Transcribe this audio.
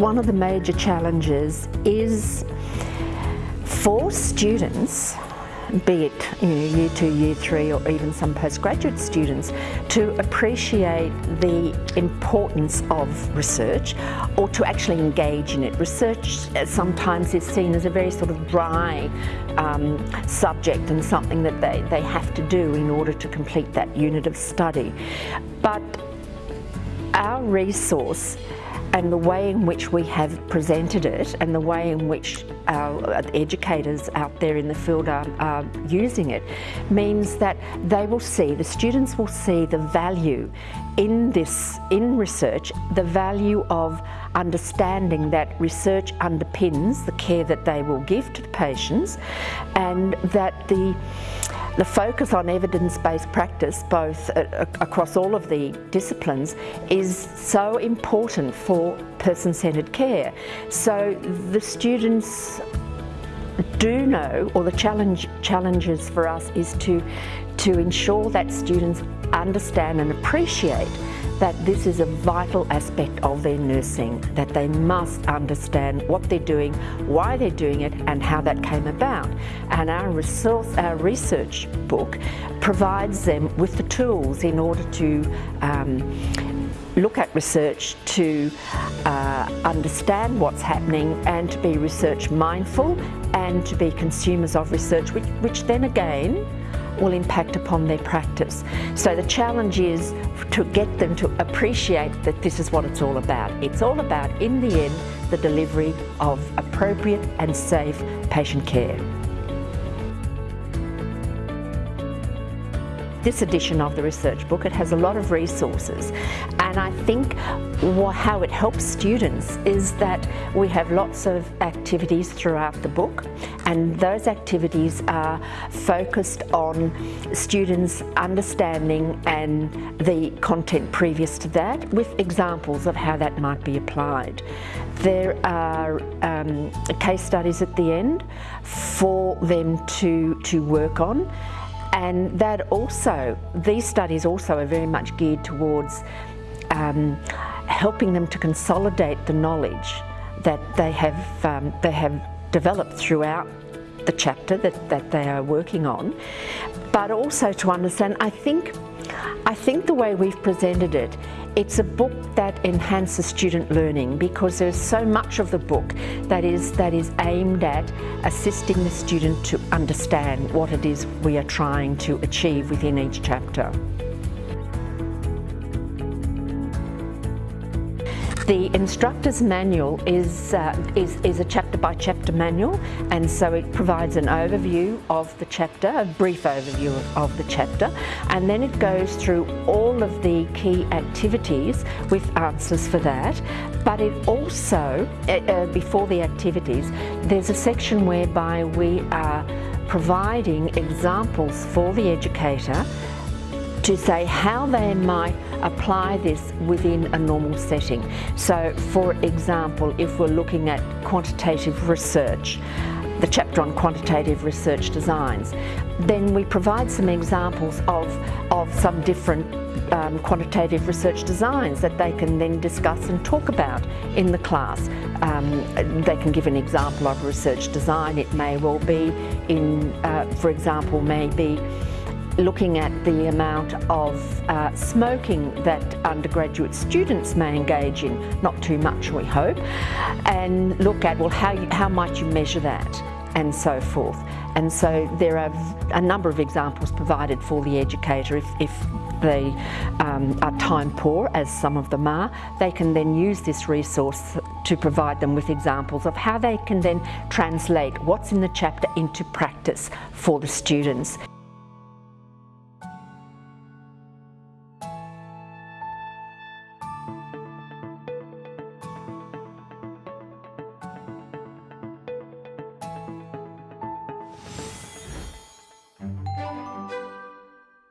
one of the major challenges is for students be it you know, year two, year three or even some postgraduate students to appreciate the importance of research or to actually engage in it. Research uh, sometimes is seen as a very sort of dry um, subject and something that they, they have to do in order to complete that unit of study. But our resource and the way in which we have presented it and the way in which our educators out there in the field are, are, using it means that they will see, the students will see the value in this, in research, the value of understanding that research underpins the care that they will give to the patients and that the the focus on evidence-based practice, both across all of the disciplines, is so important for person-centred care. So the students do know, or the challenge challenges for us is to, to ensure that students understand and appreciate that this is a vital aspect of their nursing, that they must understand what they're doing, why they're doing it and how that came about. And our, resource, our research book provides them with the tools in order to um, look at research to uh, understand what's happening and to be research mindful and to be consumers of research, which, which then again will impact upon their practice. So the challenge is to get them to appreciate that this is what it's all about. It's all about, in the end, the delivery of appropriate and safe patient care. this edition of the research book. It has a lot of resources and I think how it helps students is that we have lots of activities throughout the book and those activities are focused on students understanding and the content previous to that with examples of how that might be applied. There are um, case studies at the end for them to, to work on and that also, these studies also are very much geared towards um, helping them to consolidate the knowledge that they have, um, they have developed throughout the chapter that, that they are working on, but also to understand, I think, I think the way we've presented it it's a book that enhances student learning because there's so much of the book that is, that is aimed at assisting the student to understand what it is we are trying to achieve within each chapter. The instructor's manual is, uh, is, is a chapter by chapter manual and so it provides an overview of the chapter, a brief overview of the chapter and then it goes through all of the key activities with answers for that. But it also, uh, uh, before the activities, there's a section whereby we are providing examples for the educator to say how they might apply this within a normal setting. So for example, if we're looking at quantitative research, the chapter on quantitative research designs, then we provide some examples of, of some different um, quantitative research designs that they can then discuss and talk about in the class. Um, they can give an example of research design. It may well be in, uh, for example, maybe looking at the amount of uh, smoking that undergraduate students may engage in, not too much we hope, and look at, well, how, you, how might you measure that? and so forth. And so there are a number of examples provided for the educator if, if they um, are time poor, as some of them are, they can then use this resource to provide them with examples of how they can then translate what's in the chapter into practice for the students.